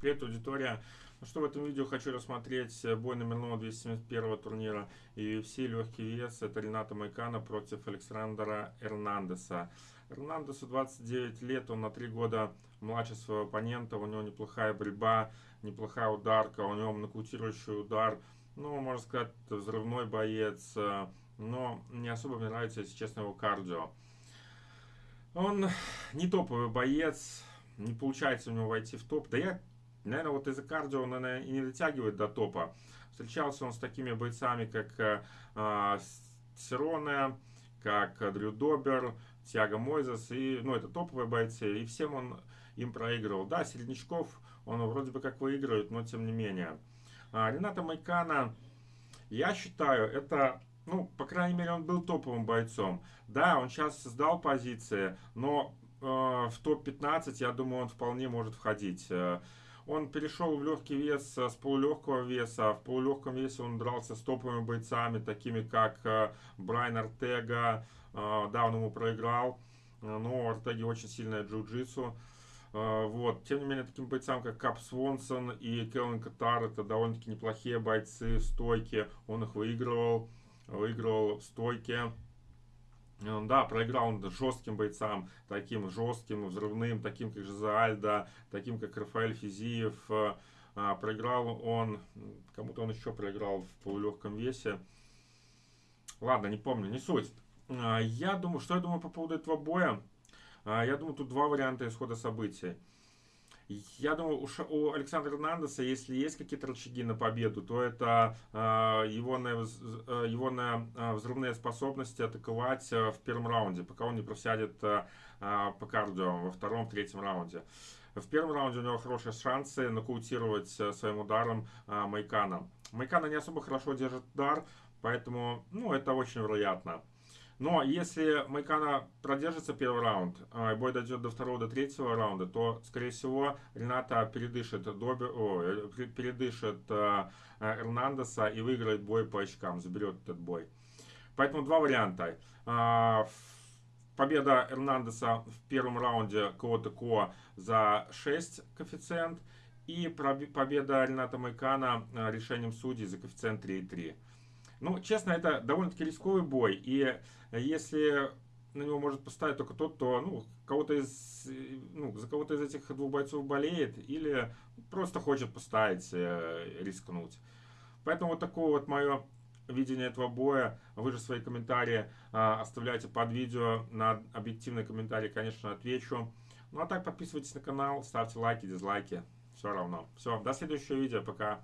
Привет, аудитория! Ну что, в этом видео хочу рассмотреть бой номер 271 турнира UFC легкий вес. Это Рената Майкана против Александра Эрнандеса. Эрнандесу 29 лет, он на 3 года младше своего оппонента. У него неплохая борьба, неплохая ударка, у него нокаутирующий удар. Ну, можно сказать, взрывной боец, но не особо мне нравится, если честно, его кардио. Он не топовый боец, не получается у него войти в топ. Да я Наверное, вот из-за кардио он, и не дотягивает до топа. Встречался он с такими бойцами, как э, а, Сироне, как Дрю Добер, Тиаго Мойзес. И, ну, это топовые бойцы. И всем он им проигрывал. Да, Середнячков он вроде бы как выигрывает, но тем не менее. А, Рената Майкана, я считаю, это ну, по крайней мере, он был топовым бойцом. Да, он сейчас сдал позиции, но э, в топ-15, я думаю, он вполне может входить. Э, он перешел в легкий вес с полулегкого веса. В полулегком весе он дрался с топовыми бойцами, такими как э, Брайан Артега. Э, да, он ему проиграл, э, но у Артеги очень сильная джиу-джитсу. Вот. Тем не менее, таким бойцам, как Кап Свонсон и Келвин Катар, это довольно-таки неплохие бойцы, стойки. Он их выигрывал, выигрывал в стойке. Э, да, проиграл жестким бойцам, таким жестким, взрывным, таким как Жиза Альда, таким как Рафаэль Физиев. Э, а, проиграл он, кому-то он еще проиграл в полулегком весе. Ладно, не помню, не суть. А, я думаю, что я думаю по поводу этого боя? Я думаю, тут два варианта исхода событий. Я думаю, у Александра Эрнандеса, если есть какие-то рычаги на победу, то это э, его, на, э, его на э, взрывные способности атаковать в первом раунде, пока он не просядет по кардио во втором, третьем раунде. В первом раунде у него хорошие шансы нокаутировать своим ударом Майкана. Майкана не особо хорошо держит удар, поэтому ну, это очень вероятно. Но если Майкана продержится первый раунд, а, и бой дойдет до второго, до третьего раунда, то, скорее всего, Рената передышит, Доби, о, э, передышит а, Эрнандеса и выиграет бой по очкам, заберет этот бой. Поэтому два варианта. А, победа Эрнандеса в первом раунде ко за 6 коэффициент. И победа Рената Майкана решением судей за коэффициент 3,3. Ну, честно, это довольно-таки рисковый бой. И если на него может поставить только тот, кто ну, кого-то из, ну, за кого-то из этих двух бойцов болеет или просто хочет поставить, э, рискнуть. Поэтому вот такое вот мое видение этого боя. Вы же свои комментарии э, оставляйте под видео. На объективные комментарии, конечно, отвечу. Ну а так подписывайтесь на канал, ставьте лайки, дизлайки. Все равно. Все, до следующего видео. Пока.